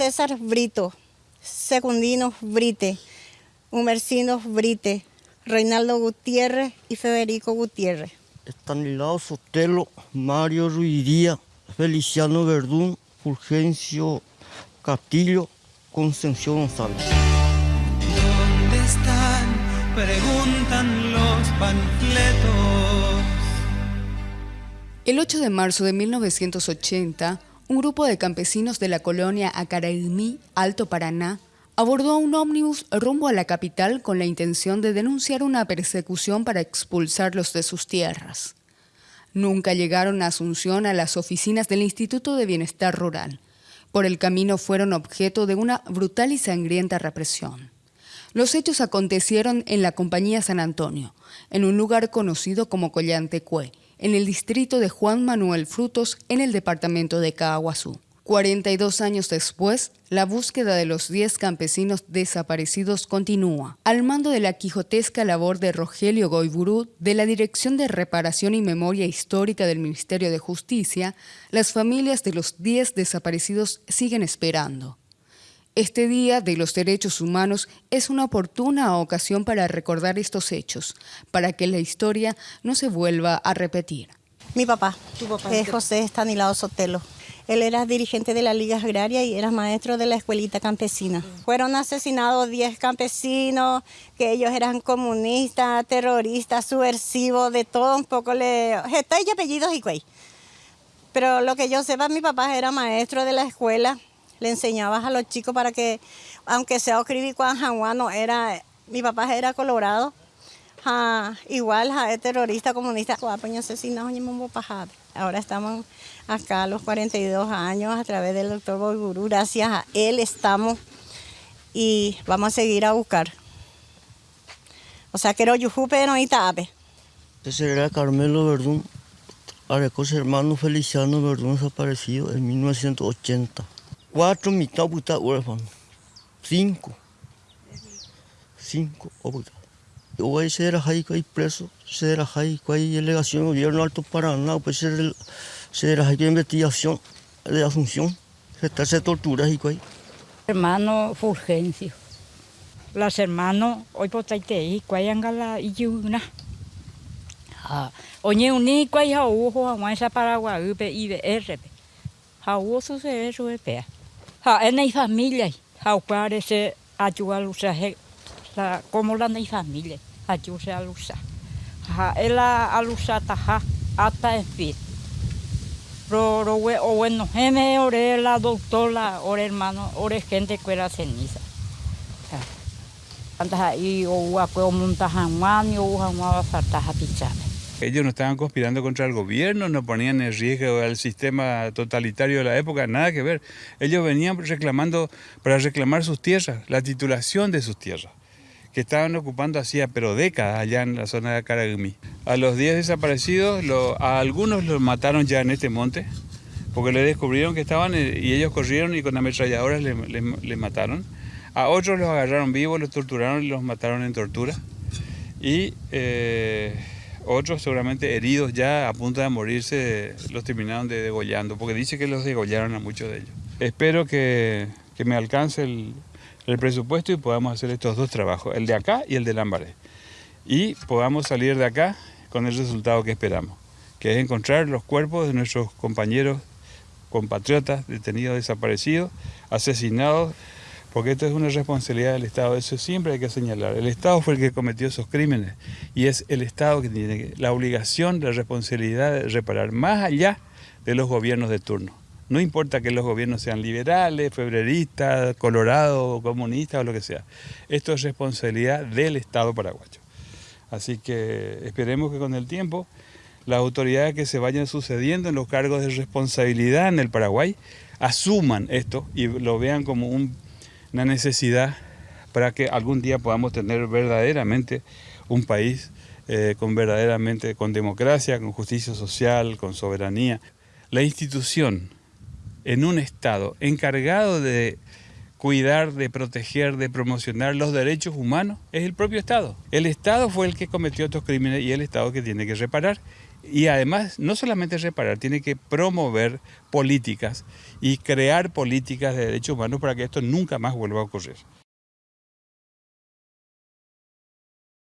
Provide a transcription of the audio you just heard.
César Brito, Secundino Brite, Humercino Brite, Reinaldo Gutiérrez y Federico Gutiérrez. Estanislao Sotelo, Mario Ruidía, Feliciano Verdún, Fulgencio Castillo, Concepción González. ¿Dónde están? Preguntan los panfletos. El 8 de marzo de 1980, un grupo de campesinos de la colonia Acaraimí, Alto Paraná, abordó un ómnibus rumbo a la capital con la intención de denunciar una persecución para expulsarlos de sus tierras. Nunca llegaron a Asunción a las oficinas del Instituto de Bienestar Rural. Por el camino fueron objeto de una brutal y sangrienta represión. Los hechos acontecieron en la Compañía San Antonio, en un lugar conocido como Collantecue, en el distrito de Juan Manuel Frutos, en el departamento de Caguazú. 42 años después, la búsqueda de los 10 campesinos desaparecidos continúa. Al mando de la quijotesca labor de Rogelio Goiburú, de la Dirección de Reparación y Memoria Histórica del Ministerio de Justicia, las familias de los 10 desaparecidos siguen esperando. Este Día de los Derechos Humanos es una oportuna ocasión para recordar estos hechos, para que la historia no se vuelva a repetir. Mi papá, es José Estanilado Sotelo. Él era dirigente de la Liga Agraria y era maestro de la escuelita campesina. Fueron asesinados 10 campesinos, que ellos eran comunistas, terroristas, subversivos, de todo un poco. Le... y apellidos y cuey. Pero lo que yo sepa, mi papá era maestro de la escuela le enseñabas a los chicos para que, aunque sea escribir no era, mi papá era colorado, igual es terrorista comunista, ahora estamos acá a los 42 años a través del doctor Boigurú, gracias a él estamos y vamos a seguir a buscar. O sea, que Yujupe no Itape. Ese era Carmelo Verdún, arecó su hermano Feliciano Verdún desaparecido en 1980 cuatro mitad puta huérfano, cinco, cinco puta. Hoy se era ahí que hay preso, se era ahí que hay delegación del gobierno Alto Paraná, pues se era ahí que investigación de Asunción, se está se tortura ahí. Que Hermano Fulgencio, las hermanos hoy por ahí que hay angala y una. Oye, uní que hay a a esa paraguay, IBR, a ojo se eso es pea. Ha en ei familia, ha pare se ayuda lusa he como la nei familia, ayuda a lusa. Ha ela alusa taha ata en fin. Ro ro we o bueno, heme ore la doctora, ore hermano, ore gente que era ceniza. Antas ahí o wa ko montajan mani o wa wa fartaja pichame. Ellos no estaban conspirando contra el gobierno, no ponían en riesgo al sistema totalitario de la época, nada que ver. Ellos venían reclamando para reclamar sus tierras, la titulación de sus tierras, que estaban ocupando hacía pero décadas allá en la zona de Caragumí. A los 10 desaparecidos, a algunos los mataron ya en este monte, porque le descubrieron que estaban eh, y ellos corrieron y con ametralladoras les mataron. A otros los agarraron vivos, los torturaron y los mataron en tortura. Y eh, otros seguramente heridos ya a punto de morirse los terminaron de degollando, porque dice que los degollaron a muchos de ellos. Espero que, me alcance el, presupuesto y podamos hacer estos dos trabajos, el de acá y el de Lambaré. Y podamos salir de acá con el resultado que esperamos, que es encontrar los cuerpos de nuestros compañeros compatriotas detenidos, desaparecidos, asesinados, porque esto es una responsabilidad del Estado, eso siempre hay que señalar. El Estado fue el que cometió esos crímenes y es el Estado que tiene la obligación, la responsabilidad de reparar, más allá de los gobiernos de turno. No importa que los gobiernos sean liberales, febreristas, colorados, comunistas o lo que sea. Esto es responsabilidad del Estado paraguayo. Así que esperemos que con el tiempo las autoridades que se vayan sucediendo en los cargos de responsabilidad en el Paraguay asuman esto y lo vean como un una necesidad para que algún día podamos tener verdaderamente un país eh, con verdaderamente con democracia, con justicia social, con soberanía. La institución en un Estado encargado de cuidar, de proteger, de promocionar los derechos humanos es el propio Estado. El Estado fue el que cometió estos crímenes y el Estado que tiene que reparar Y además, no solamente reparar, tiene que promover políticas y crear políticas de derechos humanos para que esto nunca más vuelva a ocurrir.